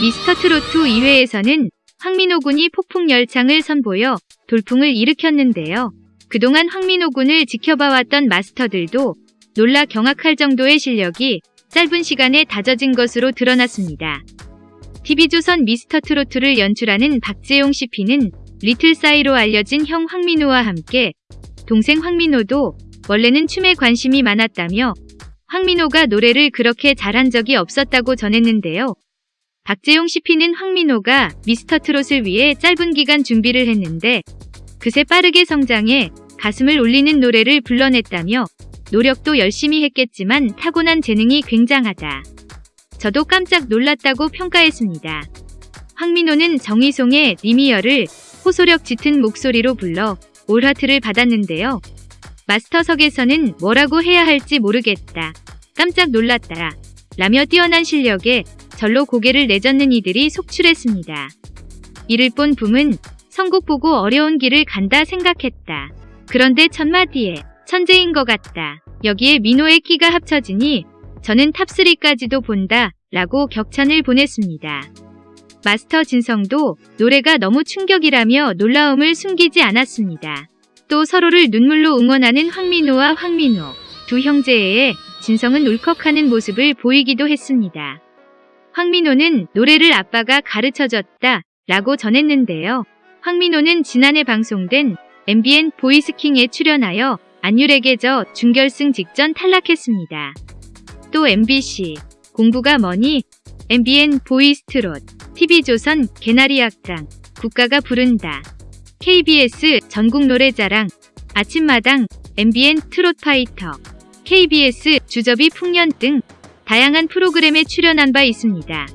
미스터 트로트 2회에서는 황민호 군이 폭풍 열창을 선보여 돌풍을 일으켰는데요. 그동안 황민호 군을 지켜봐왔던 마스터들도 놀라 경악할 정도의 실력이 짧은 시간에 다져진 것으로 드러났습니다. TV조선 미스터 트로트를 연출하는 박재용 CP는 리틀 사이로 알려진 형 황민호와 함께 동생 황민호도 원래는 춤에 관심이 많았다며 황민호가 노래를 그렇게 잘한 적이 없었다고 전했는데요. 박재용 CP는 황민호가 미스터 트롯을 위해 짧은 기간 준비를 했는데 그새 빠르게 성장해 가슴을 울리는 노래를 불러냈다며 노력도 열심히 했겠지만 타고난 재능이 굉장하다. 저도 깜짝 놀랐다고 평가했습니다. 황민호는 정희송의 리미어를 호소력 짙은 목소리로 불러 올하트를 받았는데요. 마스터석에서는 뭐라고 해야 할지 모르겠다. 깜짝 놀랐다. 라며 뛰어난 실력에 절로 고개를 내젓는 이들이 속출했습니다. 이를 본 붐은 선곡 보고 어려운 길을 간다 생각했다. 그런데 첫마디에 천재인 것 같다. 여기에 민호의 끼가 합쳐지니 저는 top3까지도 본다 라고 격찬을 보냈습니다. 마스터 진성도 노래가 너무 충격이라며 놀라움을 숨기지 않았습니다. 또 서로를 눈물로 응원하는 황민호와 황민호 두 형제의 진성은 울컥하는 모습을 보이기도 했습니다. 황민호는 노래를 아빠가 가르쳐줬다 라고 전했는데요. 황민호는 지난해 방송된 MBN 보이스킹에 출연하여 안율에게 져 준결승 직전 탈락했습니다. 또 MBC 공부가 뭐니 MBN 보이스트롯 TV조선 개나리 악장 국가가 부른다 KBS 전국 노래자랑 아침마당 MBN 트롯 파이터 KBS 주접이 풍년 등 다양한 프로그램에 출연한 바 있습니다.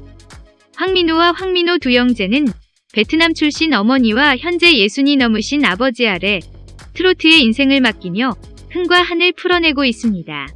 황민호와 황민호 두 형제는 베트남 출신 어머니와 현재 예순이 넘으신 아버지 아래 트로트의 인생을 맡기며 흥과 한을 풀어내고 있습니다.